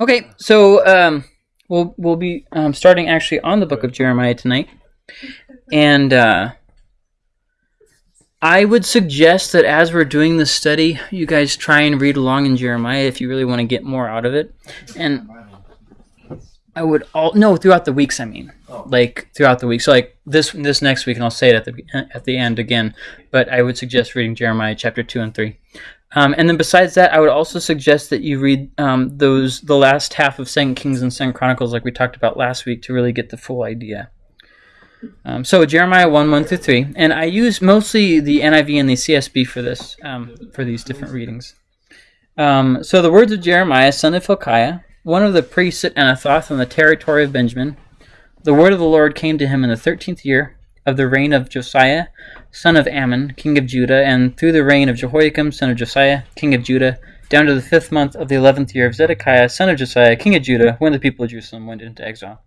Okay, so um, we'll we'll be um, starting actually on the book of Jeremiah tonight, and uh, I would suggest that as we're doing this study, you guys try and read along in Jeremiah if you really want to get more out of it, and I would all no throughout the weeks. I mean, like throughout the week. So like this this next week, and I'll say it at the at the end again. But I would suggest reading Jeremiah chapter two and three. Um, and then besides that, I would also suggest that you read um, those the last half of Second Kings and Second Chronicles, like we talked about last week, to really get the full idea. Um, so Jeremiah one one through three, and I use mostly the NIV and the CSB for this um, for these different readings. Um, so the words of Jeremiah, son of Hilkiah, one of the priests at Anathoth in the territory of Benjamin. The word of the Lord came to him in the thirteenth year of the reign of Josiah, son of Amon, king of Judah, and through the reign of Jehoiakim, son of Josiah, king of Judah, down to the fifth month of the eleventh year of Zedekiah, son of Josiah, king of Judah, when the people of Jerusalem went into exile.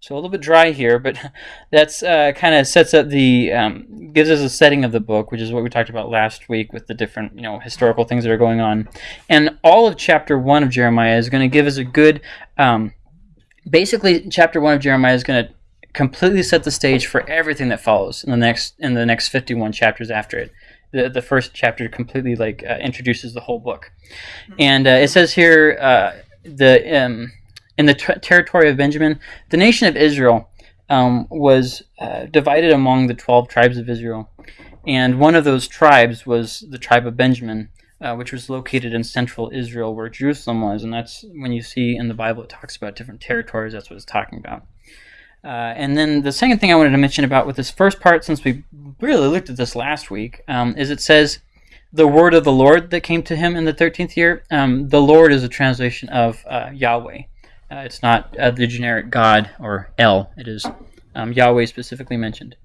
So a little bit dry here, but that's uh, kind of sets up the um, gives us a setting of the book, which is what we talked about last week with the different you know historical things that are going on, and all of chapter one of Jeremiah is going to give us a good. Um, basically, chapter one of Jeremiah is going to completely set the stage for everything that follows in the next in the next 51 chapters after it. The, the first chapter completely like uh, introduces the whole book. And uh, it says here uh, the um, in the ter- territory of benjamin the nation of israel um, was uh, divided among the 12 tribes of israel. And one of those tribes was the tribe of benjamin uh, which was located in central Israel, where Jerusalem was, and that's when you see in the Bible it talks about different territories. That's what it's talking about. Uh, and then the second thing I wanted to mention about with this first part, since we really looked at this last week, um, is it says the word of the Lord that came to him in the 13th year. Um, the Lord is a translation of uh, Yahweh. Uh, it's not uh, the generic God or El. It is um, Yahweh specifically mentioned.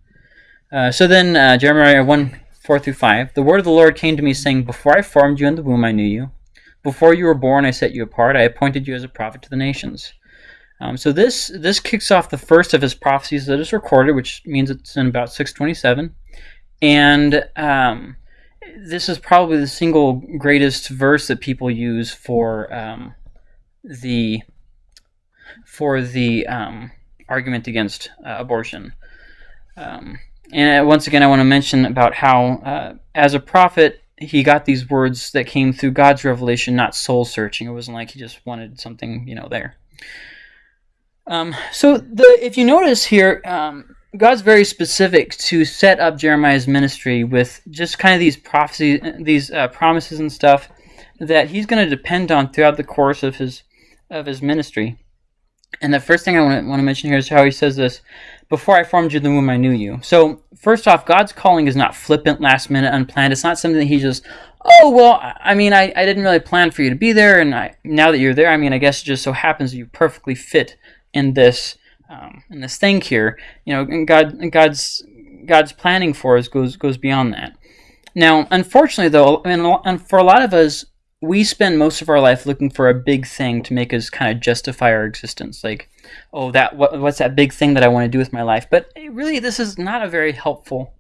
Uh, so then uh, Jeremiah 1 4 through 5. The word of the Lord came to me, saying, Before I formed you in the womb, I knew you. Before you were born, I set you apart. I appointed you as a prophet to the nations. Um, so this this kicks off the first of his prophecies that is recorded, which means it's in about 627, and um, this is probably the single greatest verse that people use for um, the for the um, argument against uh, abortion. Um, and once again, I want to mention about how, uh, as a prophet, he got these words that came through God's revelation, not soul searching. It wasn't like he just wanted something, you know, there. Um, so the if you notice here, um, God's very specific to set up Jeremiah's ministry with just kind of these prophecies, these uh, promises and stuff that he's going to depend on throughout the course of his of his ministry. And the first thing I want to, mention here is how he says this: "Before I formed you in the womb, I knew you." So first off, God's calling is not flippant, last minute, unplanned. It's not something that he just, oh well, I mean, I, I didn't really plan for you to be there, and I, now that you're there, I mean, I guess it just so happens that you perfectly fit in this um, in this thing here. You know, God God's God's planning for us goes goes beyond that. Now, unfortunately, though, and for a lot of us, we spend most of our life looking for a big thing to make us kind of justify our existence. Like, oh, that what, what's that big thing that I want to do with my life? But really, this is not a very helpful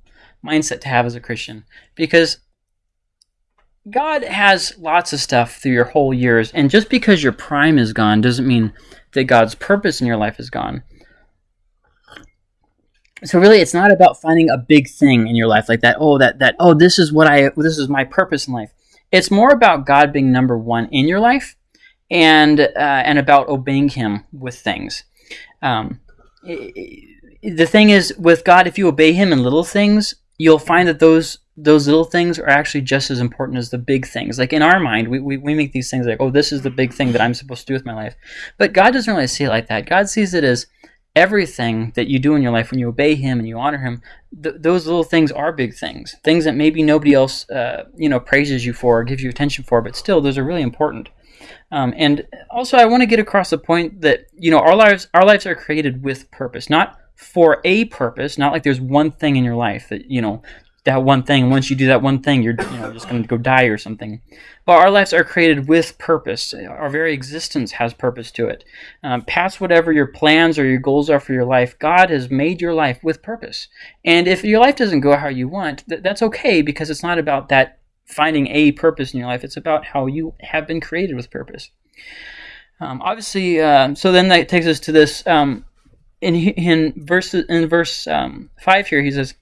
mindset to have as a Christian because God has lots of stuff through your whole years, and just because your prime is gone doesn't mean that God's purpose in your life is gone. So really, it's not about finding a big thing in your life like that. Oh, that that oh, this is what I this is my purpose in life. It's more about God being number one in your life, and uh, and about obeying Him with things. Um, the thing is, with God, if you obey Him in little things, you'll find that those those little things are actually just as important as the big things. Like in our mind, we, we, we make these things like, oh, this is the big thing that I'm supposed to do with my life. But God doesn't really see it like that. God sees it as everything that you do in your life when you obey Him and you honor Him. Th- those little things are big things, things that maybe nobody else, uh, you know, praises you for or gives you attention for, but still, those are really important. Um, and also, I want to get across the point that you know our lives our lives are created with purpose, not for a purpose. Not like there's one thing in your life that you know that one thing. Once you do that one thing, you're you know just going to go die or something. But our lives are created with purpose. Our very existence has purpose to it. Um, past whatever your plans or your goals are for your life, God has made your life with purpose. And if your life doesn't go how you want, th- that's okay because it's not about that finding a purpose in your life. It's about how you have been created with purpose. Um, obviously, uh, so then that takes us to this. Um, in in verse in verse um, five here, he says,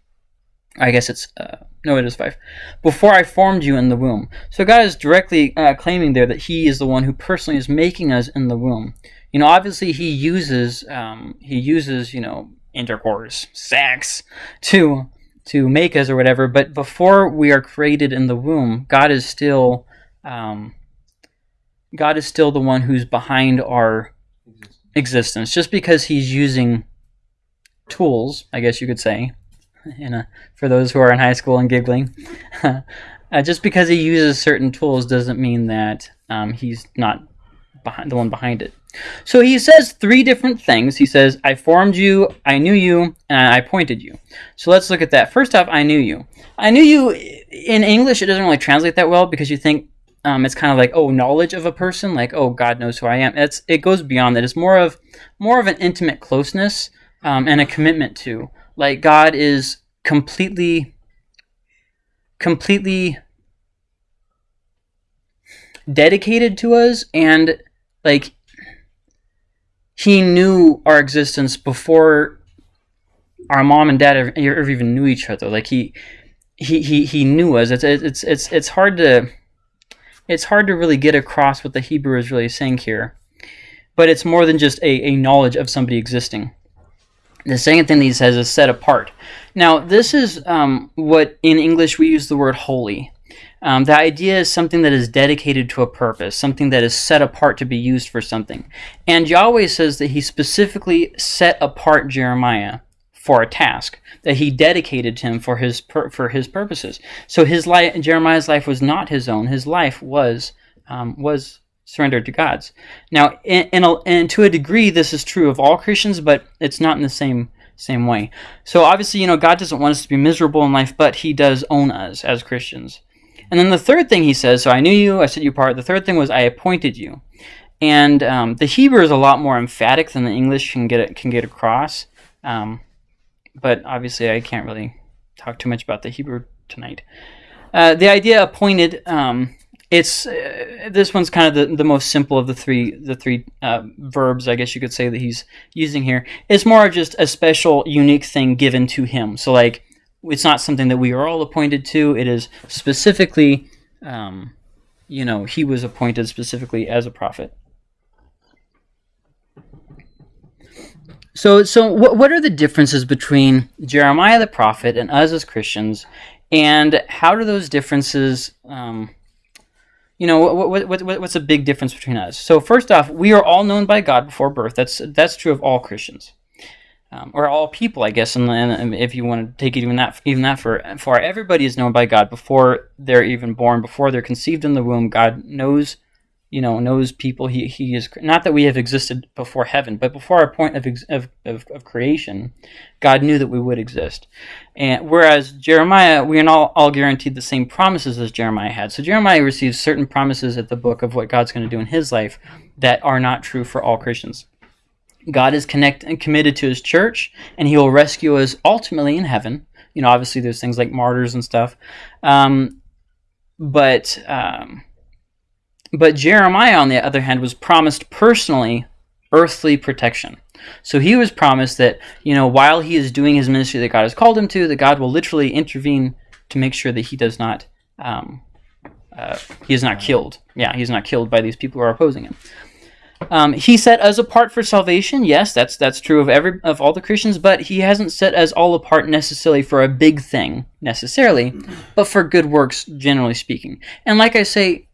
I guess it's uh, no, it is five. Before I formed you in the womb. So God is directly uh, claiming there that He is the one who personally is making us in the womb. You know, obviously He uses um, He uses you know intercourse, sex, to to make us or whatever. But before we are created in the womb, God is still um, God is still the one who's behind our existence. Just because He's using tools, I guess you could say, in a, for those who are in high school and giggling. uh, just because he uses certain tools doesn't mean that um, he's not behind the one behind it. So he says three different things. He says, I formed you, I knew you, and I appointed you. So let's look at that. First off, I knew you. I knew you, in English, it doesn't really translate that well because you think um, it's kind of like, oh, knowledge of a person, like, oh, God knows who I am. It's, it goes beyond that. It's more of, more of an intimate closeness um, and a commitment to. Like, God is completely, completely dedicated to us and like he knew our existence before our mom and dad ever, ever even knew each other. Like he, he, he, he knew us. It's, it's, it's, it's hard to, it's hard to really get across what the Hebrew is really saying here. But it's more than just a, a knowledge of somebody existing. The second thing that he says is set apart. Now, this is um, what in English we use the word holy. Um, the idea is something that is dedicated to a purpose, something that is set apart to be used for something. And Yahweh says that he specifically set apart Jeremiah for a task that he dedicated him for his for his purposes. So his life, Jeremiah's life was not his own. His life was um, was surrendered to God's. Now, in, in a, and to a degree, this is true of all Christians, but it's not in the same same way. So obviously, you know, God doesn't want us to be miserable in life, but He does own us as Christians. And then the third thing He says, so I knew you, I set you apart. The third thing was I appointed you. And um, the Hebrew is a lot more emphatic than the English can get can get across. Um, but obviously, I can't really talk too much about the Hebrew tonight. Uh, the idea appointed um, it's uh, this one's kind of the, the most simple of the three the three uh, verbs I guess you could say that he's using here. It's more just a special unique thing given to him. So like it's not something that we are all appointed to. It is specifically, um, you know, he was appointed specifically as a prophet. So so what what are the differences between Jeremiah the prophet and us as Christians, and how do those differences um, you know what, what, what, what's a big difference between us? So first off we are all known by god before birth. That's that's true of all christians. Um, or all people i guess and, and, if you want to take it even that even that for far everybody is known by god before they're even born before they're conceived in the womb. God knows you know knows people. He, he is not that we have existed before heaven but before our point of, of, of, of creation god knew that we would exist. And whereas jeremiah we are all, all guaranteed the same promises as jeremiah had. So jeremiah receives certain promises at the book of what god's going to do in his life that are not true for all christians. God is connect and committed to his church and he will rescue us ultimately in heaven. You know obviously there's things like martyrs and stuff. Um, but um, but Jeremiah, on the other hand, was promised personally earthly protection. So he was promised that, you know, while he is doing his ministry that God has called him to, that God will literally intervene to make sure that he does not, um, uh, he is not killed. Yeah, he's not killed by these people who are opposing him. Um, he set us apart for salvation. Yes, that's that's true of every of all the Christians, but he hasn't set us all apart necessarily for a big thing necessarily, but for good works generally speaking. And like I say,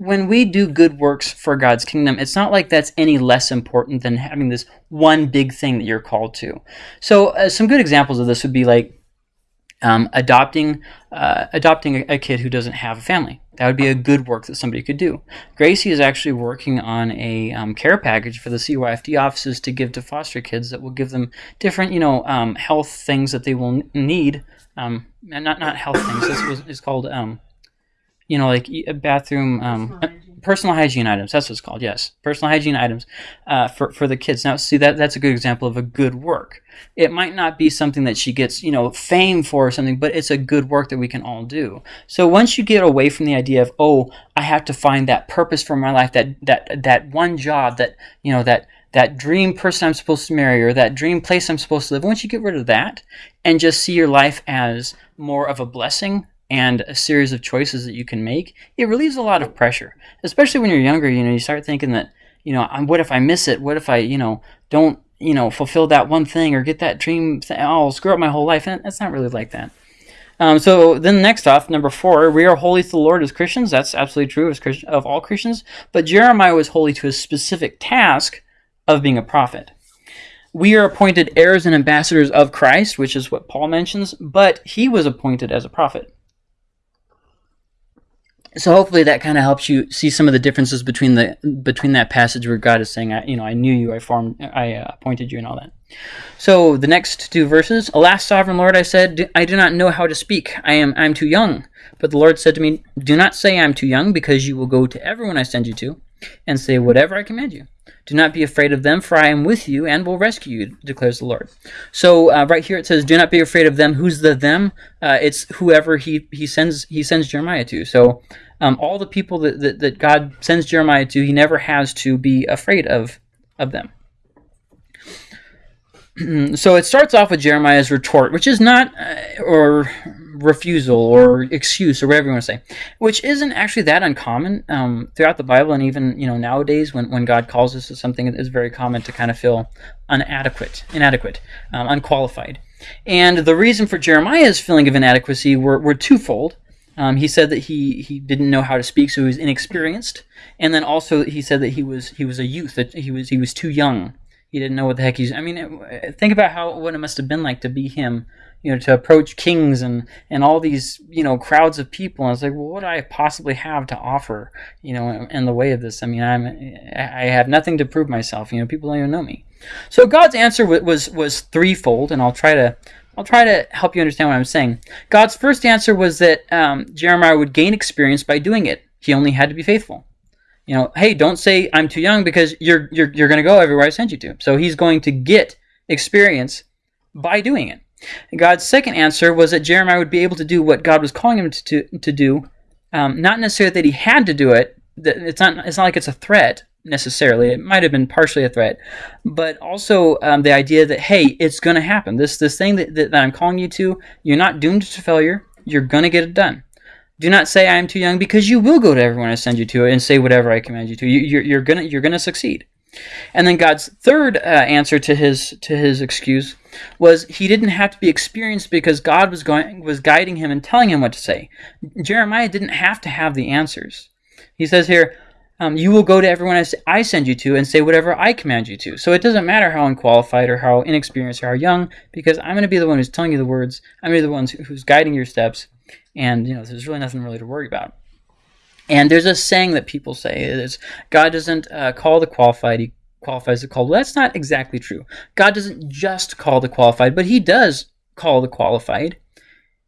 when we do good works for God's kingdom, it's not like that's any less important than having this one big thing that you're called to. So, uh, some good examples of this would be like um, adopting uh, adopting a, a, kid who doesn't have a family. That would be a good work that somebody could do. Gracie is actually working on a um, care package for the CYFD offices to give to foster kids that will give them different, you know, um, health things that they will need. Um, not not health things. This was is called um, you know, like a bathroom, um, personal hygiene items. That's what it's called. Yes, personal hygiene items uh, for for the kids. Now, see that that's a good example of a good work. It might not be something that she gets you know fame for or something, but it's a good work that we can all do. So once you get away from the idea of oh, I have to find that purpose for my life, that that that one job, that you know that that dream person I'm supposed to marry or that dream place I'm supposed to live, once you get rid of that and just see your life as more of a blessing and a series of choices that you can make, it relieves a lot of pressure. Especially when you're younger, you know, you start thinking that, you know, what if I miss it? What if I, you know, don't, you know, fulfill that one thing or get that dream thing? Oh, I'll screw up my whole life. And it's not really like that. Um, so then next off, number four, we are holy to the Lord as Christians. That's absolutely true as Christian, of all Christians. But Jeremiah was holy to a specific task of being a prophet. We are appointed heirs and ambassadors of Christ, which is what Paul mentions, but he was appointed as a prophet. So hopefully that kind of helps you see some of the differences between the between that passage where God is saying, you know, I knew you, I formed, I uh, appointed you, and all that. So the next two verses, Alas, sovereign Lord, I said, I do not know how to speak. I am I am too young. But the Lord said to me, Do not say I am too young, because you will go to everyone I send you to, and say whatever I command you. Do not be afraid of them, for I am with you and will rescue you, declares the Lord. So uh, right here it says, "Do not be afraid of them." Who's the them? Uh, it's whoever he he sends he sends Jeremiah to. So um, all the people that, that that God sends Jeremiah to, he never has to be afraid of of them. so it starts off with Jeremiah's retort, which is not, uh, or refusal or excuse or whatever you want to say, which isn't actually that uncommon um, throughout the Bible and even you know nowadays when, when God calls us to something, it's very common to kind of feel inadequate, inadequate, um, unqualified. And the reason for Jeremiah's feeling of inadequacy were, were twofold. Um, he said that he, he didn't know how to speak, so he was inexperienced, and then also he said that he was he was a youth, that he was he was too young. He didn't know what the heck he's. I mean, think about how what it must have been like to be him you know, to approach kings and, and all these, you know, crowds of people. And I was like, well, what do I possibly have to offer, you know, in, in the way of this? I mean, I'm, I have nothing to prove myself. You know, people don't even know me. So God's answer was, was, threefold, and I'll try to, I'll try to help you understand what I'm saying. God's first answer was that um, Jeremiah would gain experience by doing it. He only had to be faithful. You know, hey, don't say I'm too young because you're you're you're going to go everywhere I send you to. So he's going to get experience by doing it. God's second answer was that Jeremiah would be able to do what God was calling him to, to, to do, um, not necessarily that he had to do it. It's not, it's not like it's a threat necessarily. It might have been partially a threat, but also um, the idea that, hey, it's going to happen. This, this thing that, that, that I'm calling you to, you're not doomed to failure. You're going to get it done. Do not say I am too young because you will go to everyone I send you to and say whatever I command you to. You, you're, you're gonna you're gonna succeed. And then God's third uh, answer to his to his excuse was he didn't have to be experienced because God was going was guiding him and telling him what to say. Jeremiah didn't have to have the answers. He says here, um, "You will go to everyone I send you to and say whatever I command you to." So it doesn't matter how unqualified or how inexperienced or how young, because I'm going to be the one who's telling you the words. I'm going to be the one who's guiding your steps, and you know there's really nothing really to worry about. And there's a saying that people say is God doesn't uh, call the qualified, he qualifies the called. Well, that's not exactly true. God doesn't just call the qualified, but he does call the qualified.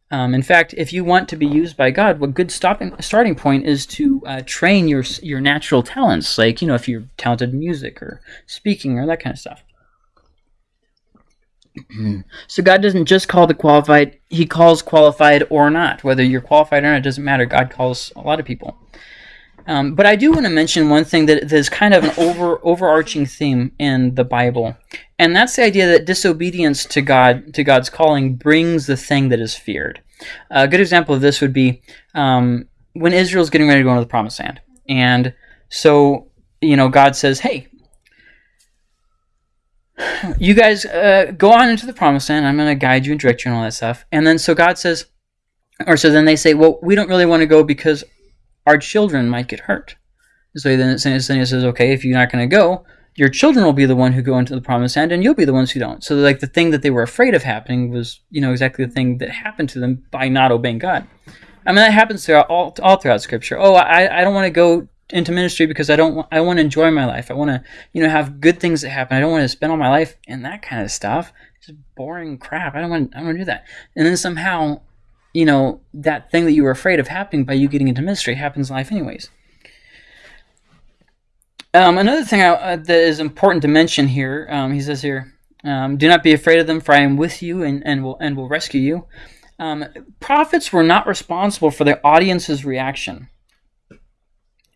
Um, in fact, if you want to be used by God, what good stopping, starting point is to uh, train your your natural talents, like you know, if you're talented in music or speaking or that kind of stuff. so God doesn't just call the qualified; He calls qualified or not. Whether you're qualified or not, it doesn't matter. God calls a lot of people. Um, but I do want to mention one thing that is kind of an over overarching theme in the Bible, and that's the idea that disobedience to God to God's calling brings the thing that is feared. A good example of this would be um, when Israel's getting ready to go into the Promised Land, and so you know God says, "Hey, you guys uh, go on into the Promised Land. I'm going to guide you and direct you and all that stuff." And then so God says, or so then they say, "Well, we don't really want to go because our children might get hurt. So then, he says, okay, if you're not going to go, your children will be the one who go into the promised land, and you'll be the ones who don't. So like the thing that they were afraid of happening was, you know, exactly the thing that happened to them by not obeying God. I mean, that happens throughout all, all throughout Scripture. Oh, I, I don't want to go into ministry because I don't I want to enjoy my life. I want to you know have good things that happen. I don't want to spend all my life in that kind of stuff. It's just boring crap. I don't want I don't want to do that. And then somehow you know, that thing that you were afraid of happening by you getting into ministry happens in life anyways. Um, another thing I, uh, that is important to mention here, um, he says here, um, "Do not be afraid of them, for I am with you, and, and will and will rescue you." Um, prophets were not responsible for their audience's reaction.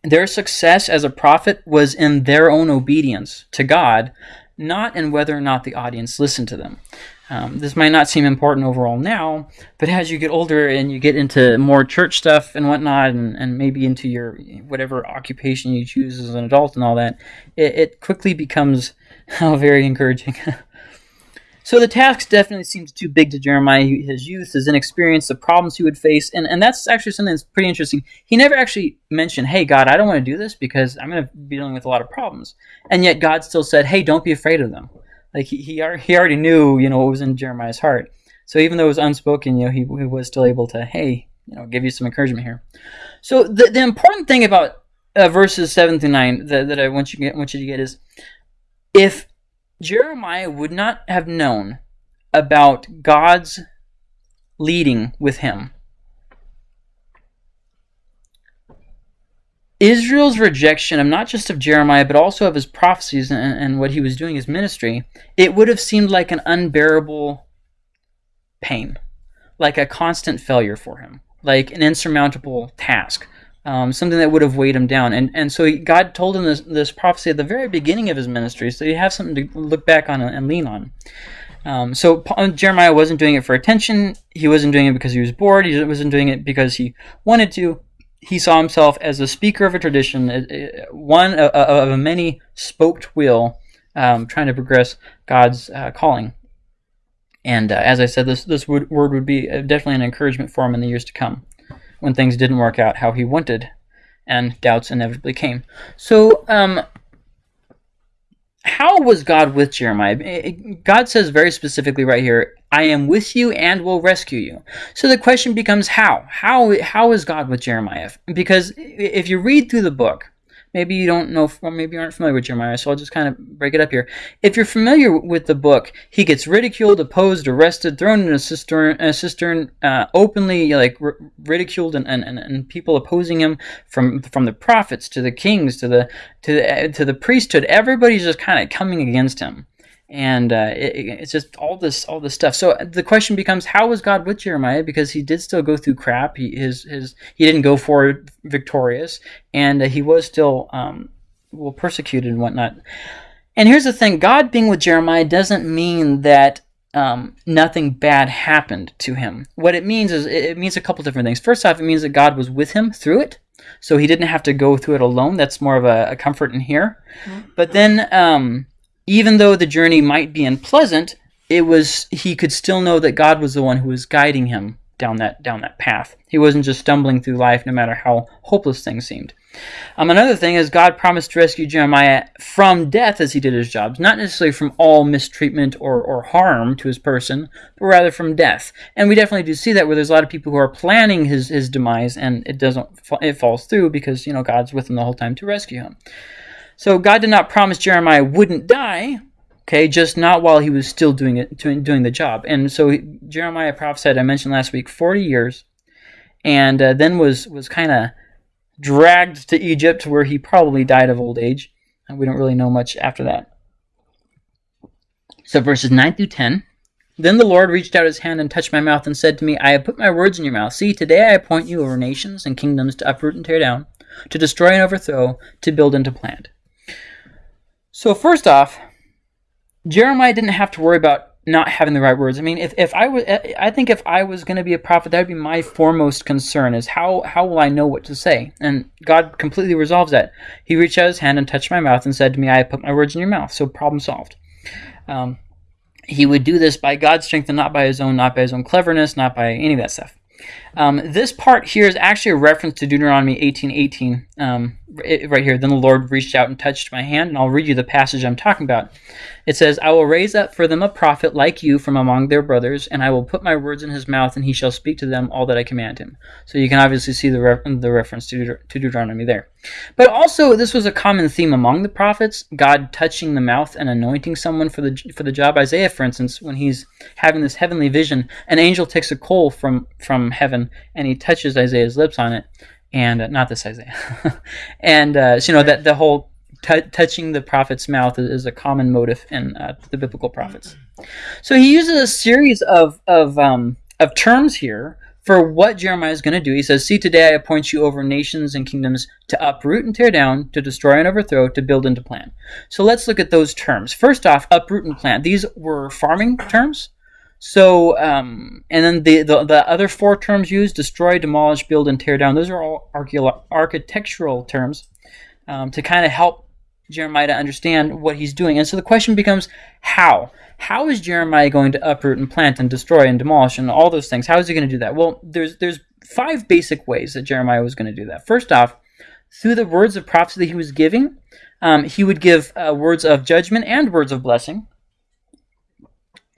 Their success as a prophet was in their own obedience to God, not in whether or not the audience listened to them. Um, this might not seem important overall now, but as you get older and you get into more church stuff and whatnot, and, and maybe into your whatever occupation you choose as an adult and all that, it, it quickly becomes oh, very encouraging. so the task definitely seems too big to Jeremiah. His youth, his inexperience, the problems he would face, and, and that's actually something that's pretty interesting. He never actually mentioned, hey, God, I don't want to do this because I'm going to be dealing with a lot of problems. And yet God still said, hey, don't be afraid of them like he, he, he already knew, you know, what was in Jeremiah's heart. So even though it was unspoken, you know, he, he was still able to, hey, you know, give you some encouragement here. So the, the important thing about uh, verses 7 through 9 that, that I want you, get, want you to get is if Jeremiah would not have known about God's leading with him, Israel's rejection of not just of Jeremiah, but also of his prophecies and, and, what he was doing, his ministry, it would have seemed like an unbearable pain, like a constant failure for him, like an insurmountable task, um, something that would have weighed him down. And and so God told him this, this prophecy at the very beginning of his ministry, so you have something to look back on and lean on. Um, so Jeremiah wasn't doing it for attention. He wasn't doing it because he was bored. He wasn't doing it because he wanted to he saw himself as a speaker of a tradition, uh, uh, one of a many spoked wheel, um, trying to progress God's uh, calling. And uh, as I said, this this word would be definitely an encouragement for him in the years to come, when things didn't work out how he wanted, and doubts inevitably came. So um, how was God with Jeremiah? God says very specifically right here, I am with you and will rescue you. So the question becomes how? How how is God with Jeremiah? Because if you read through the book, maybe you don't know, or maybe you aren't familiar with Jeremiah, so I'll just kind of break it up here. If you're familiar with the book, he gets ridiculed, opposed, arrested, thrown in a cistern, a cistern uh, openly like r- ridiculed, and, and, and people opposing him from from the prophets to the kings to the to the, to the priesthood. Everybody's just kind of coming against him and uh, it, it's just all this all this stuff. So the question becomes, how was God with Jeremiah? Because he did still go through crap. He his his he didn't go for victorious, and uh, he was still um, well persecuted and whatnot. And here's the thing: God being with Jeremiah doesn't mean that um, nothing bad happened to him. What it means is it means a couple different things. First off, it means that God was with him through it. So he didn't have to go through it alone. That's more of a, a comfort in here. Mm-hmm. But then um, even though the journey might be unpleasant, it was he could still know that God was the one who was guiding him down that down that path. He wasn't just stumbling through life no matter how hopeless things seemed. Um, another thing is God promised to rescue Jeremiah from death as he did his jobs, not necessarily from all mistreatment or, or harm to his person, but rather from death. And we definitely do see that where there's a lot of people who are planning his, his demise and it doesn't it falls through because you know God's with him the whole time to rescue him. So God did not promise Jeremiah wouldn't die, okay, just not while he was still doing it, doing the job. And so Jeremiah prophesied, I mentioned last week, 40 years, and uh, then was was kind of dragged to Egypt, where he probably died of old age. And we don't really know much after that. So verses 9 through 10. Then the Lord reached out his hand and touched my mouth and said to me, I have put my words in your mouth. See, today I appoint you over nations and kingdoms to uproot and tear down, to destroy and overthrow, to build and to plant. So first off, Jeremiah didn't have to worry about not having the right words. I mean, if, if I was, I think if I was going to be a prophet, that would be my foremost concern: is how how will I know what to say? And God completely resolves that. He reached out His hand and touched my mouth and said to me, "I put my words in your mouth." So problem solved. Um, he would do this by God's strength and not by his own, not by his own cleverness, not by any of that stuff. Um, this part here is actually a reference to Deuteronomy 18:18, um, right here. Then the Lord reached out and touched my hand, and I'll read you the passage I'm talking about. It says, I will raise up for them a prophet like you from among their brothers, and I will put my words in his mouth, and he shall speak to them all that I command him. So you can obviously see the, re- the reference to, Deut- to Deuteronomy there. But also, this was a common theme among the prophets God touching the mouth and anointing someone for the, for the job. Isaiah, for instance, when he's having this heavenly vision, an angel takes a coal from, from heaven and he touches Isaiah's lips on it. And uh, not this Isaiah. and uh, so, you know, that the whole t- touching the prophet's mouth is, is a common motive in uh, the biblical prophets. So he uses a series of of um, of terms here for what Jeremiah is going to do. He says, "See, today I appoint you over nations and kingdoms to uproot and tear down, to destroy and overthrow, to build and to plant." So let's look at those terms. First off, uproot and plant. These were farming terms. So, um, and then the, the, the other four terms used: destroy, demolish, build, and tear down. Those are all architectural terms um, to kind of help Jeremiah to understand what he's doing. And so the question becomes, how? How is Jeremiah going to uproot and plant and destroy and demolish and all those things? How is he going to do that? Well, there's there's five basic ways that Jeremiah was going to do that. First off, through the words of prophecy that he was giving, um, he would give uh, words of judgment and words of blessing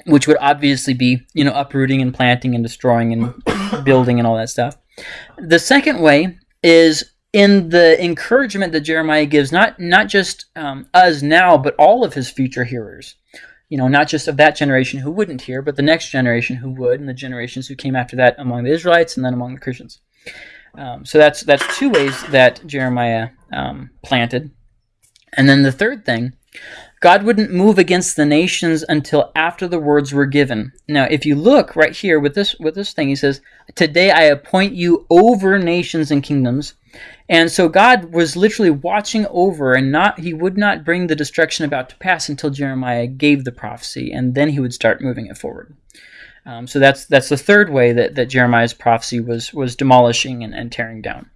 which would obviously be, you know, uprooting and planting and destroying and building and all that stuff. The second way is in the encouragement that Jeremiah gives, not not just um, us now, but all of his future hearers. You know, not just of that generation who wouldn't hear, but the next generation who would, and the generations who came after that among the Israelites and then among the Christians. Um, so that's that's two ways that Jeremiah um, planted. And then the third thing God wouldn't move against the nations until after the words were given. Now, if you look right here with this with this thing, he says, "Today I appoint you over nations and kingdoms." And so God was literally watching over and not he would not bring the destruction about to pass until Jeremiah gave the prophecy and then he would start moving it forward. Um, so that's that's the third way that, that Jeremiah's prophecy was was demolishing and, and tearing down.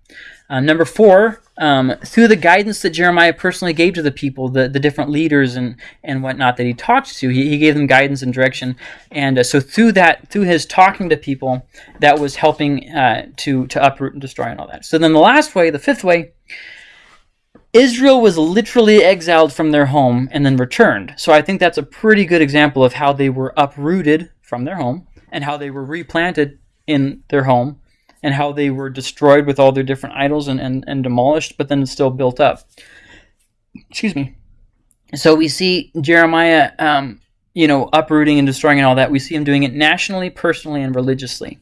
Uh, number four, um, through the guidance that Jeremiah personally gave to the people, the, the different leaders and, and whatnot that he talked to, he, he gave them guidance and direction. And uh, so through that, through his talking to people, that was helping uh, to, to uproot and destroy and all that. So then the last way, the fifth way, Israel was literally exiled from their home and then returned. So I think that's a pretty good example of how they were uprooted from their home and how they were replanted in their home and how they were destroyed with all their different idols and, and, and demolished, but then still built up. Excuse me. So we see Jeremiah, um, you know, uprooting and destroying and all that. We see him doing it nationally, personally, and religiously.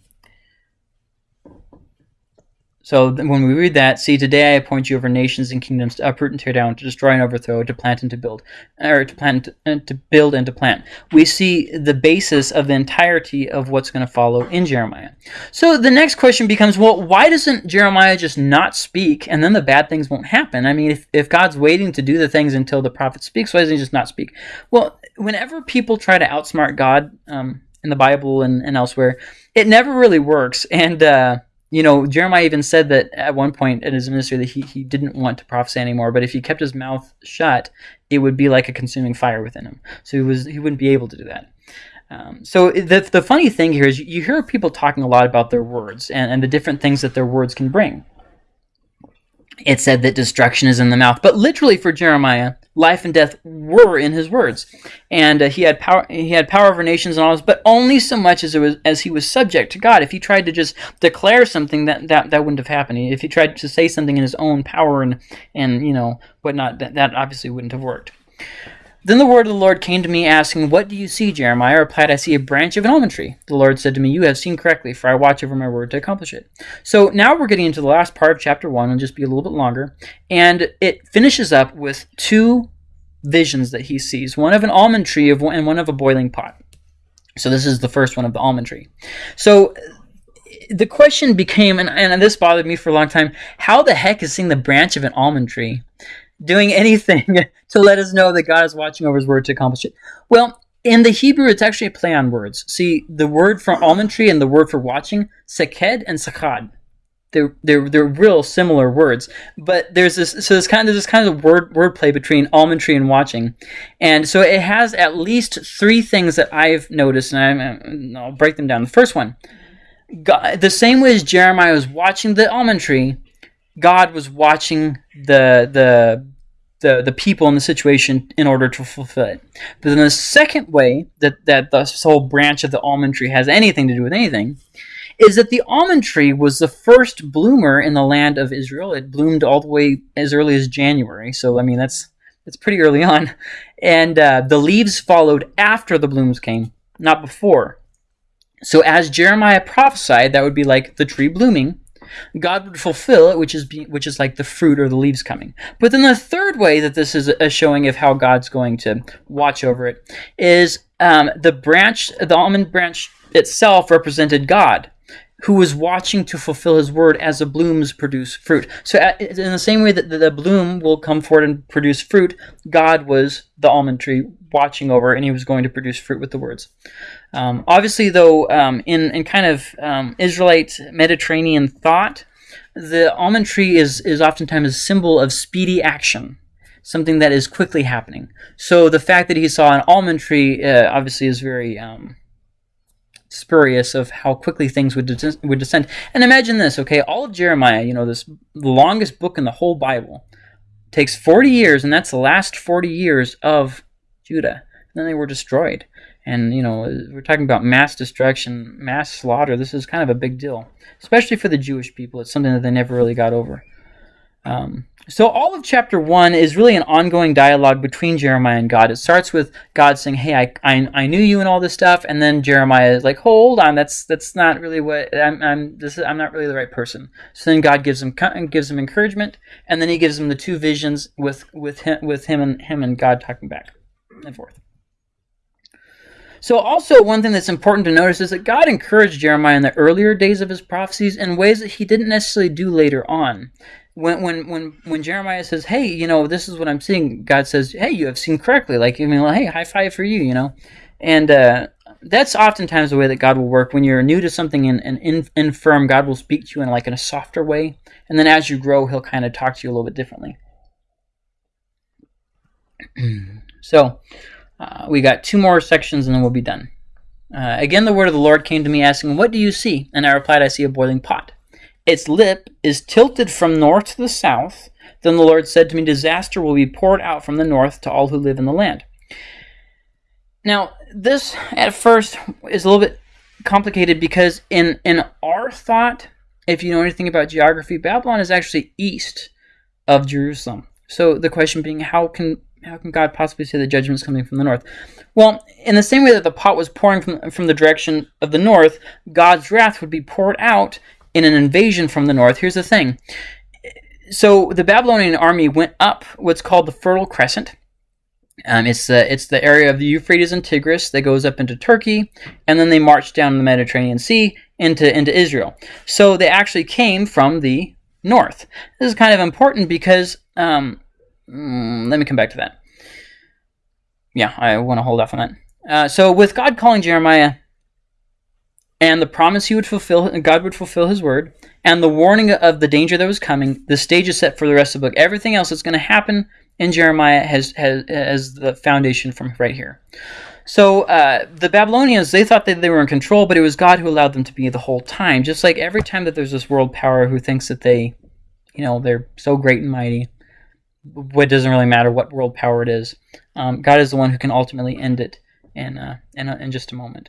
So when we read that, see, today I appoint you over nations and kingdoms to uproot and tear down, to destroy and overthrow, to plant and to build, or to plant and to build and to plant. We see the basis of the entirety of what's going to follow in Jeremiah. So the next question becomes, well, why doesn't Jeremiah just not speak, and then the bad things won't happen? I mean, if, if God's waiting to do the things until the prophet speaks, why doesn't he just not speak? Well, whenever people try to outsmart God um, in the Bible and, and elsewhere, it never really works, and uh, you know, Jeremiah even said that at one point in his ministry that he, he didn't want to prophesy anymore, but if he kept his mouth shut, it would be like a consuming fire within him. So he was he wouldn't be able to do that. Um, so the, the funny thing here is you hear people talking a lot about their words and, and the different things that their words can bring it said that destruction is in the mouth. But literally for Jeremiah, life and death were in his words, and uh, he had power. He had power over nations and all this, but only so much as it was as he was subject to God. If he tried to just declare something, that that, that wouldn't have happened. If he tried to say something in his own power and and you know whatnot, that that obviously wouldn't have worked. Then the word of the Lord came to me, asking, What do you see, Jeremiah? I replied, I see a branch of an almond tree. The Lord said to me, You have seen correctly, for I watch over my word to accomplish it. So now we're getting into the last part of chapter 1, and just be a little bit longer. And it finishes up with two visions that he sees one of an almond tree and one of a boiling pot. So this is the first one of the almond tree. So the question became, and, and this bothered me for a long time, how the heck is seeing the branch of an almond tree? Doing anything to let us know that God is watching over his word to accomplish it. Well, in the Hebrew, it's actually a play on words. See, the word for almond tree and the word for watching, seked and sakad. They're, they're, they're real similar words, but there's this so there's kind of this kind of word wordplay between almond tree and watching, and so it has at least three things that I've noticed, and i will break them down. The first one, God, the same way as Jeremiah was watching the almond tree, God was watching the the the, the people in the situation in order to fulfill it. But then the second way that, that this whole branch of the almond tree has anything to do with anything is that the almond tree was the first bloomer in the land of Israel. It bloomed all the way as early as January. So, I mean, that's, that's pretty early on. And uh, the leaves followed after the blooms came, not before. So, as Jeremiah prophesied, that would be like the tree blooming. God would fulfill it, which is be, which is like the fruit or the leaves coming. But then the third way that this is a showing of how God's going to watch over it is um, the branch, the almond branch itself represented God who was watching to fulfill his word as the blooms produce fruit. So, in the same way that the bloom will come forward and produce fruit, God was the almond tree watching over, and he was going to produce fruit with the words. Um, obviously, though, um, in, in kind of um, Israelite Mediterranean thought, the almond tree is, is oftentimes a symbol of speedy action, something that is quickly happening. So, the fact that he saw an almond tree uh, obviously is very. Um, spurious of how quickly things would de- would descend. And imagine this, okay? All of Jeremiah, you know, this longest book in the whole Bible, takes 40 years, and that's the last 40 years of Judah. And then they were destroyed. And, you know, we're talking about mass destruction, mass slaughter. This is kind of a big deal, especially for the Jewish people. It's something that they never really got over. Um, so all of chapter one is really an ongoing dialogue between Jeremiah and God. It starts with God saying, "Hey, I, I, I knew you and all this stuff," and then Jeremiah is like, "Hold on, that's that's not really what I'm. I'm this is, I'm not really the right person." So then God gives him gives him encouragement, and then He gives him the two visions with with him with him and him and God talking back and forth. So, also, one thing that's important to notice is that God encouraged Jeremiah in the earlier days of his prophecies in ways that he didn't necessarily do later on when when when when Jeremiah says, "Hey, you know, this is what I'm seeing," God says, "Hey, you have seen correctly." Like, I mean, hey, high five for you, you know, and uh, that's oftentimes the way that God will work. When you're new to something and, and in, infirm, God will speak to you in like in a softer way, and then as you grow, He'll kind of talk to you a little bit differently. so, uh, we got two more sections, and then we'll be done. Uh, again, the word of the Lord came to me, asking, "What do you see?" And I replied, "I see a boiling pot." Its lip is tilted from north to the south. Then the Lord said to me, Disaster will be poured out from the north to all who live in the land. Now, this at first is a little bit complicated because in, in our thought, if you know anything about geography, Babylon is actually east of Jerusalem. So the question being, how can how can God possibly say the judgment is coming from the north? Well, in the same way that the pot was pouring from, from the direction of the north, God's wrath would be poured out in an invasion from the north. Here's the thing. So the Babylonian army went up what's called the Fertile Crescent. Um, it's the it's the area of the Euphrates and Tigris that goes up into Turkey, and then they marched down the Mediterranean Sea into into Israel. So they actually came from the north. This is kind of important because um, mm, let me come back to that. Yeah, I want to hold off on that. Uh, so with God calling Jeremiah and the promise he would fulfill, God would fulfill his word, and the warning of the danger that was coming, the stage is set for the rest of the book. Everything else that's going to happen in Jeremiah has, has, has the foundation from right here. So uh, the Babylonians, they thought that they were in control, but it was God who allowed them to be the whole time. Just like every time that there's this world power who thinks that they, you know, they're so great and mighty, it doesn't really matter what world power it is. Um, God is the one who can ultimately end it in, uh, in, in just a moment.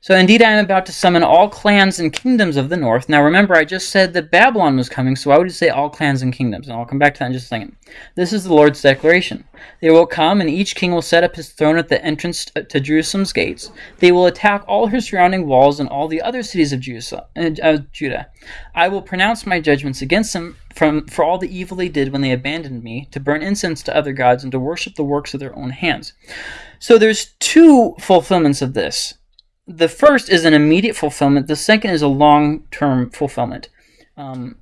So indeed I am about to summon all clans and kingdoms of the north. Now remember, I just said that Babylon was coming, so I would say all clans and kingdoms, and I'll come back to that in just a second. This is the Lord's declaration. They will come, and each king will set up his throne at the entrance to Jerusalem's gates. They will attack all her surrounding walls and all the other cities of uh, Judah. I will pronounce my judgments against them from, for all the evil they did when they abandoned me, to burn incense to other gods, and to worship the works of their own hands. So there's two fulfillments of this the first is an immediate fulfillment. The second is a long-term fulfillment. Um,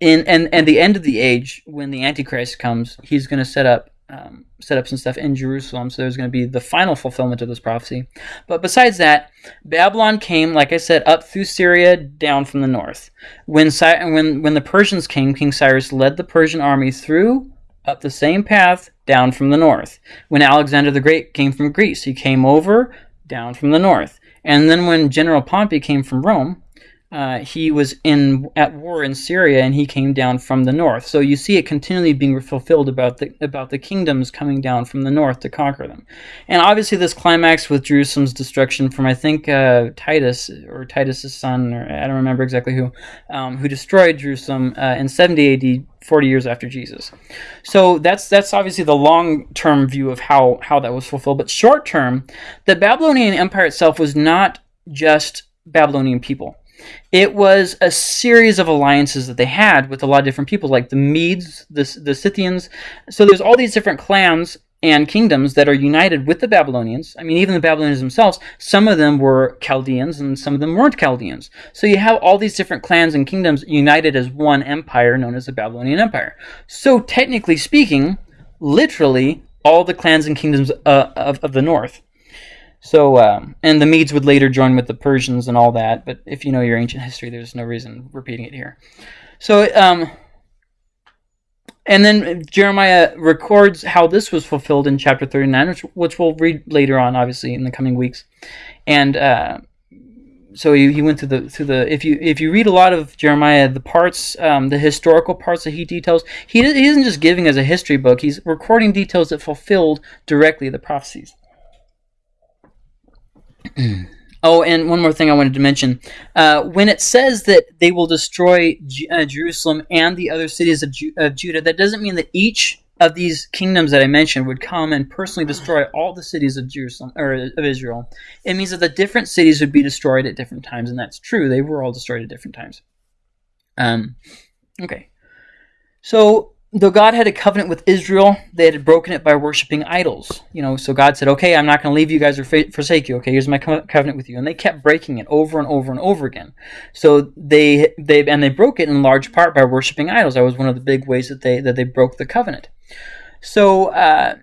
in and and the end of the age, when the Antichrist comes, he's going to set up um, set up some stuff in Jerusalem. So there's going to be the final fulfillment of this prophecy. But besides that, Babylon came, like I said, up through Syria, down from the north. When when when the Persians came, King Cyrus led the Persian army through up the same path down from the north. When Alexander the Great came from Greece, he came over down from the north. And then when General Pompey came from Rome, uh, he was in at war in Syria, and he came down from the north. So you see it continually being fulfilled about the about the kingdoms coming down from the north to conquer them. And obviously, this climax with Jerusalem's destruction from I think uh, Titus or Titus's son, or I don't remember exactly who, um, who destroyed Jerusalem uh, in 70 A.D. 40 years after Jesus. So that's that's obviously the long-term view of how how that was fulfilled. But short-term, the Babylonian Empire itself was not just Babylonian people it was a series of alliances that they had with a lot of different people, like the Medes, the, the Scythians. So there's all these different clans and kingdoms that are united with the Babylonians. I mean, even the Babylonians themselves, some of them were Chaldeans and some of them weren't Chaldeans. So you have all these different clans and kingdoms united as one empire known as the Babylonian Empire. So technically speaking, literally all the clans and kingdoms uh, of, of the north. So, um, and the Medes would later join with the Persians and all that, but if you know your ancient history, there's no reason repeating it here. So, um, and then Jeremiah records how this was fulfilled in chapter 39, which, which we'll read later on, obviously, in the coming weeks. And uh, so he, he went through the through the if you if you read a lot of Jeremiah, the parts, um, the historical parts that he details, he, he isn't just giving as a history book. He's recording details that fulfilled directly the prophecies. Oh, and one more thing I wanted to mention. Uh, when it says that they will destroy J- uh, Jerusalem and the other cities of, Ju- of, Judah, that doesn't mean that each of these kingdoms that I mentioned would come and personally destroy all the cities of Jerusalem or of Israel. It means that the different cities would be destroyed at different times, and that's true. They were all destroyed at different times. Um, okay. So though God had a covenant with Israel, they had broken it by worshiping idols. You know, so God said, "Okay, I'm not going to leave you guys or forsake you. Okay, here's my covenant with you." And they kept breaking it over and over and over again. So they they and they broke it in large part by worshiping idols. That was one of the big ways that they that they broke the covenant. So uh,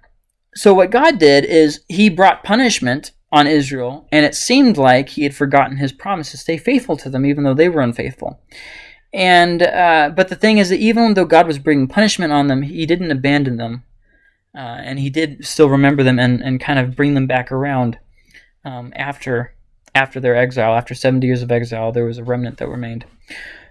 so what God did is He brought punishment on Israel, and it seemed like He had forgotten His promise to stay faithful to them, even though they were unfaithful. And uh, but the thing is that even though God was bringing punishment on them, He didn't abandon them, uh, and He did still remember them and, and kind of bring them back around um, after after their exile. After seventy years of exile, there was a remnant that remained.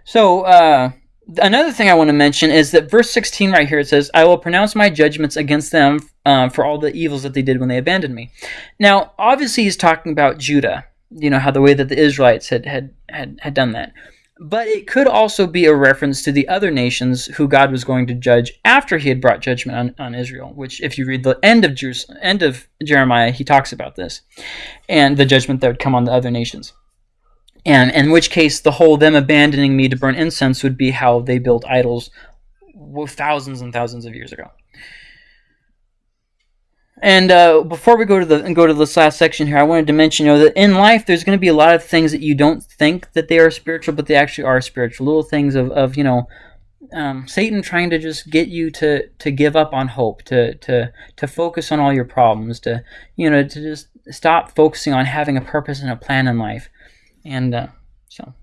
So uh, another thing I want to mention is that verse sixteen right here it says, "I will pronounce my judgments against them uh, for all the evils that they did when they abandoned me." Now, obviously, he's talking about Judah. You know how the way that the Israelites had had had, had done that. But it could also be a reference to the other nations who God was going to judge after he had brought judgment on, on Israel, which if you read the end of Jerusalem, end of Jeremiah, he talks about this and the judgment that would come on the other nations. And in which case the whole them abandoning me to burn incense would be how they built idols thousands and thousands of years ago. And uh, before we go to the go to this last section here, I wanted to mention, you know, that in life there's going to be a lot of things that you don't think that they are spiritual, but they actually are spiritual. Little things of, of you know, um, Satan trying to just get you to to give up on hope, to to to focus on all your problems, to you know, to just stop focusing on having a purpose and a plan in life, and uh, so.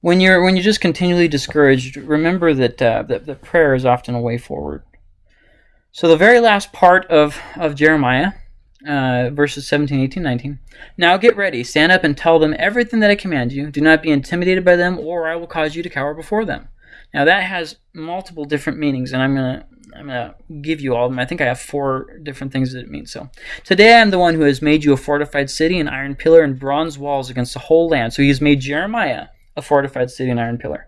When you're when you're just continually discouraged, remember that uh, that, that prayer is often a way forward. So the very last part of, of Jeremiah, uh, verses 17, 18, 19. Now get ready, stand up and tell them everything that I command you. Do not be intimidated by them, or I will cause you to cower before them. Now that has multiple different meanings, and I'm gonna I'm gonna give you all of them. I think I have four different things that it means. So today I am the one who has made you a fortified city, an iron pillar, and bronze walls against the whole land. So he has made Jeremiah a fortified city, an iron pillar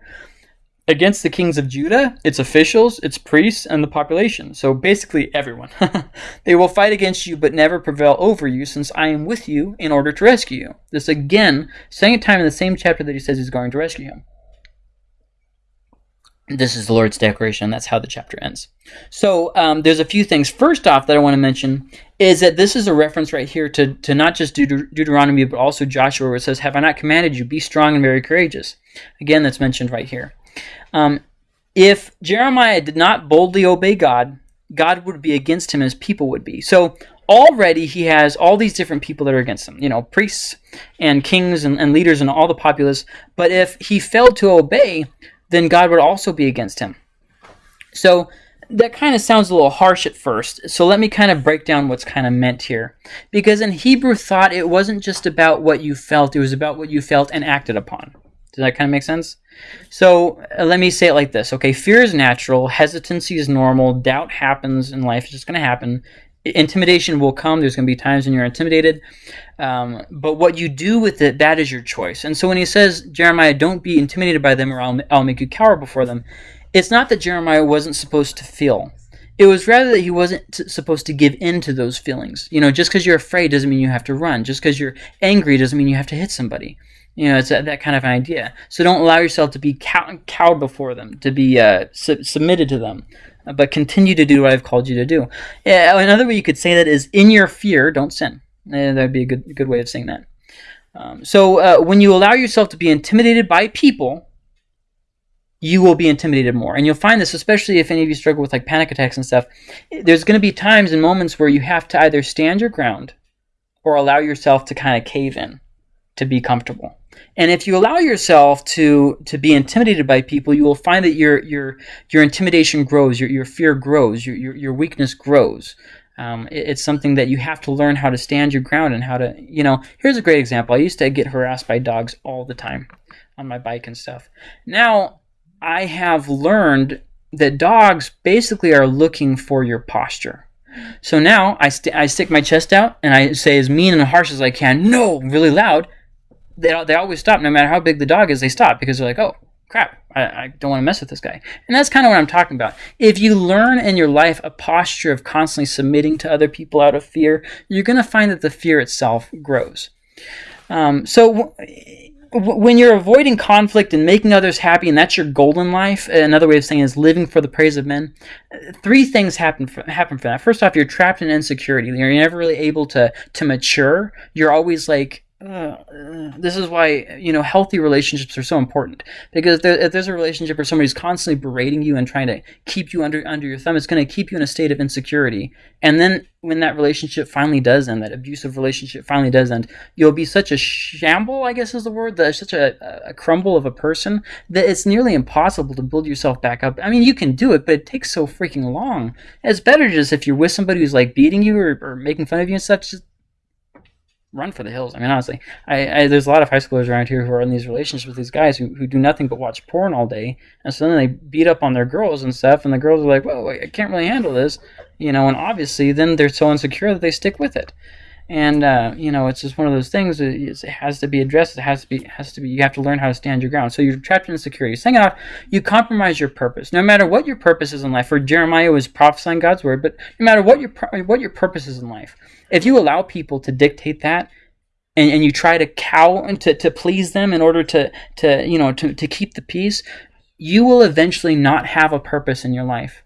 against the kings of Judah, its officials, its priests, and the population. So basically, everyone. they will fight against you, but never prevail over you, since I am with you in order to rescue you. This again, second time in the same chapter that he says he's going to rescue him. This is the Lord's declaration. That's how the chapter ends. So um, there's a few things. First off, that I want to mention is that this is a reference right here to, to not just Deut- Deuteronomy, but also Joshua, where it says, Have I not commanded you? Be strong and very courageous. Again, that's mentioned right here. Um, if Jeremiah did not boldly obey God, God would be against him as people would be. So already he has all these different people that are against him, you know, priests and kings and, and leaders and all the populace. But if he failed to obey, then God would also be against him. So that kind of sounds a little harsh at first. So let me kind of break down what's kind of meant here. Because in Hebrew thought, it wasn't just about what you felt, it was about what you felt and acted upon. Does that kind of make sense? So uh, let me say it like this. Okay, fear is natural, hesitancy is normal, doubt happens in life, it's just going to happen. Intimidation will come. There's going to be times when you're intimidated. Um, but what you do with it, that is your choice. And so when he says, Jeremiah, don't be intimidated by them or I'll, I'll make you cower before them, it's not that Jeremiah wasn't supposed to feel. It was rather that he wasn't supposed to give in to those feelings. You know, just because you're afraid doesn't mean you have to run. Just because you're angry doesn't mean you have to hit somebody. You know, it's that, that kind of an idea. So don't allow yourself to be cow- cowed before them, to be uh, su- submitted to them, but continue to do what I've called you to do. Yeah, another way you could say that is in your fear, don't sin. Uh, that'd be a good, good way of saying that. Um, so uh, when you allow yourself to be intimidated by people, you will be intimidated more. And you'll find this, especially if any of you struggle with like panic attacks and stuff. There's going to be times and moments where you have to either stand your ground or allow yourself to kind of cave in to be comfortable. And if you allow yourself to to be intimidated by people, you will find that your your your intimidation grows, your your fear grows, your your, your weakness grows. Um, it, it's something that you have to learn how to stand your ground and how to, you know. Here's a great example. I used to get harassed by dogs all the time on my bike and stuff. Now I have learned that dogs basically are looking for your posture. So now I, st- I stick my chest out and I say as mean and harsh as I can, no, really loud. They, they always stop, no matter how big the dog is, they stop because they're like, oh, crap, I, I don't want to mess with this guy. And that's kind of what I'm talking about. If you learn in your life a posture of constantly submitting to other people out of fear, you're going to find that the fear itself grows. Um, so when you're avoiding conflict and making others happy, and that's your goal in life, another way of saying is living for the praise of men. Three things happen for, happen for that. First off, you're trapped in insecurity. You're never really able to to mature. You're always like uh, this is why you know healthy relationships are so important because there, if there's a relationship where somebody's constantly berating you and trying to keep you under under your thumb, it's going to keep you in a state of insecurity. And then when that relationship finally does end, that abusive relationship finally does end, you'll be such a shamble, I guess is the word, that such a, a crumble of a person that it's nearly impossible to build yourself back up. I mean, you can do it, but it takes so freaking long. It's better just if you're with somebody who's like beating you or, or making fun of you and stuff, just run for the hills. I mean, honestly, I, I, there's a lot of high schoolers around here who are in these relationships with these guys who, who do nothing but watch porn all day, and so then they beat up on their girls and stuff, and the girls are like, "Well, I can't really handle this," you know, and obviously then they're so insecure that they stick with it. And uh, you know, it's just one of those things. It has to be addressed. It has to be has to be. You have to learn how to stand your ground. So you're trapped in insecurity. Second off, you compromise your purpose. No matter what your purpose is in life. For Jeremiah was prophesying God's word, but no matter what your what your purpose is in life, if you allow people to dictate that, and, and you try to cow and to, to please them in order to, to you know to, to keep the peace, you will eventually not have a purpose in your life.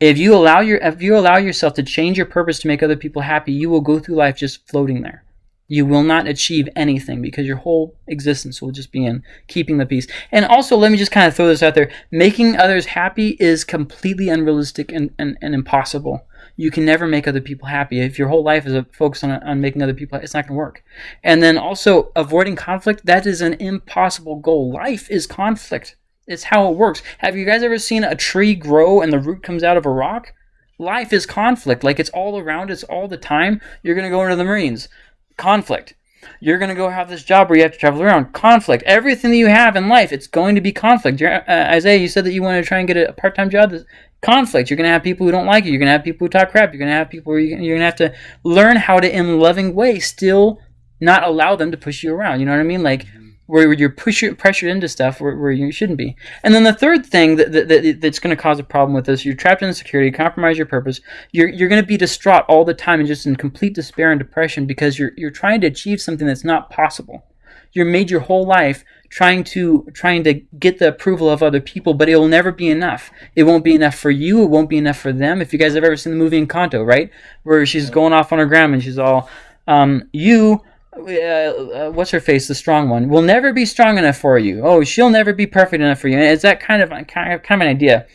If you allow your if you allow yourself to change your purpose to make other people happy, you will go through life just floating there. You will not achieve anything because your whole existence will just be in keeping the peace. And also, let me just kind of throw this out there making others happy is completely unrealistic and, and, and impossible you can never make other people happy. If your whole life is focused on, on making other people, happy, it's not going to work. And then also avoiding conflict, that is an impossible goal. Life is conflict. It's how it works. Have you guys ever seen a tree grow and the root comes out of a rock? Life is conflict. Like it's all around us all the time. You're going to go into the Marines. Conflict. You're going to go have this job where you have to travel around. Conflict. Everything that you have in life, it's going to be conflict. Uh, Isaiah, you said that you want to try and get a part time job conflict. You're going to have people who don't like you. You're going to have people who talk crap. You're going to have people where you're going to have to learn how to, in a loving way, still not allow them to push you around. You know what I mean? Like mm-hmm. where you're push, pressured into stuff where, where you shouldn't be. And then the third thing that, that, that that's going to cause a problem with this, you're trapped in insecurity, compromise your purpose. You're, you're going to be distraught all the time and just in complete despair and depression because you're, you're trying to achieve something that's not possible. You're made your whole life trying to trying to get the approval of other people, but it will never be enough. It won't be enough for you. It won't be enough for them. If you guys have ever seen the movie Encanto, right, where she's going off on her grandma and she's all, um, "You, uh, uh, what's her face, the strong one, will never be strong enough for you. Oh, she'll never be perfect enough for you." And it's that kind of kind of, kind of an idea.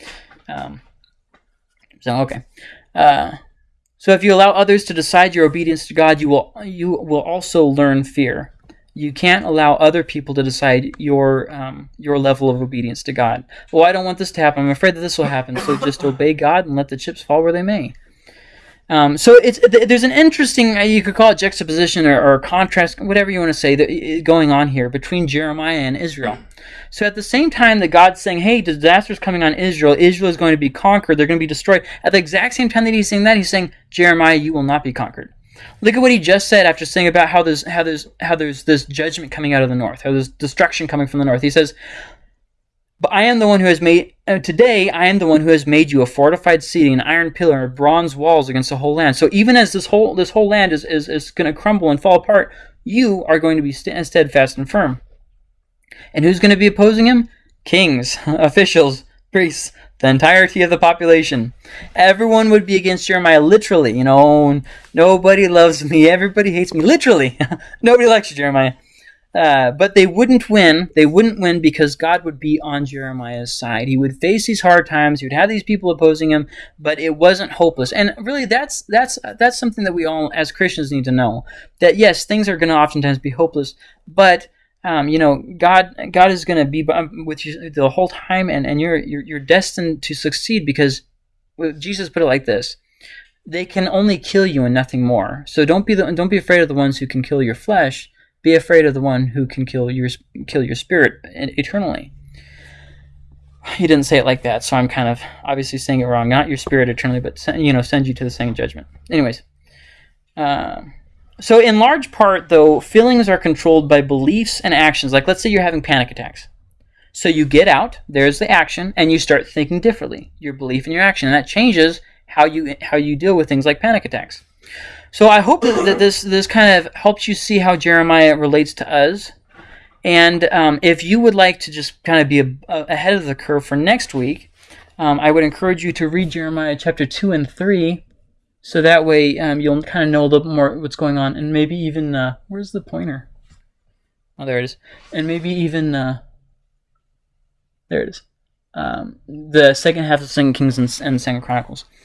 Um, so okay. Uh, so if you allow others to decide your obedience to God, you will you will also learn fear you can't allow other people to decide your um, your level of obedience to God. Well, I don't want this to happen. I'm afraid that this will happen. So just obey God and let the chips fall where they may. Um, so it's there's an interesting uh, you could call it juxtaposition or, or contrast, whatever you want to say, that, going on here between Jeremiah and Israel. So at the same time that God's saying, "Hey, disaster's coming on Israel. Israel is going to be conquered. They're going to be destroyed." At the exact same time that he's saying that, he's saying, "Jeremiah, you will not be conquered." Look at what he just said after saying about how there's how there's how there's this judgment coming out of the north, how there's destruction coming from the north. He says, But I am the one who has made uh, today. I am the one who has made you a fortified city, an iron pillar, and bronze walls against the whole land. So even as this whole this whole land is is, is going to crumble and fall apart, you are going to be st- steadfast and firm. And who's going to be opposing him? Kings, officials, priests, the entirety of the population. Everyone would be against Jeremiah, literally. You know, nobody loves me, everybody hates me, literally. nobody likes you, Jeremiah. Uh, but they wouldn't win. They wouldn't win because God would be on Jeremiah's side. He would face these hard times. He would have these people opposing him, but it wasn't hopeless. And really, that's that's that's something that we all, as Christians, need to know. That yes, things are going to oftentimes be hopeless, but um, you know, God God is going to be with you the whole time, and and you're, you're you're destined to succeed because Jesus put it like this: they can only kill you and nothing more. So don't be the, don't be afraid of the ones who can kill your flesh be afraid of the one who can kill your kill your spirit eternally. He didn't say it like that, so I'm kind of obviously saying it wrong. Not your spirit eternally, but you know, send you to the second judgment. Anyways, uh, so in large part, though, feelings are controlled by beliefs and actions. Like, let's say you're having panic attacks. So you get out, there's the action, and you start thinking differently. Your belief and your action, and that changes how you how you deal with things like panic attacks. So I hope that this this kind of helps you see how Jeremiah relates to us. And um, if you would like to just kind of be a, a, ahead of the curve for next week, um, I would encourage you to read Jeremiah chapter 2 and 3. So that way um, you'll kind of know a little more what's going on. And maybe even, uh, where's the pointer? Oh, there it is. And maybe even, uh, there it is. Um, the second half of Second Kings and, and Second Chronicles.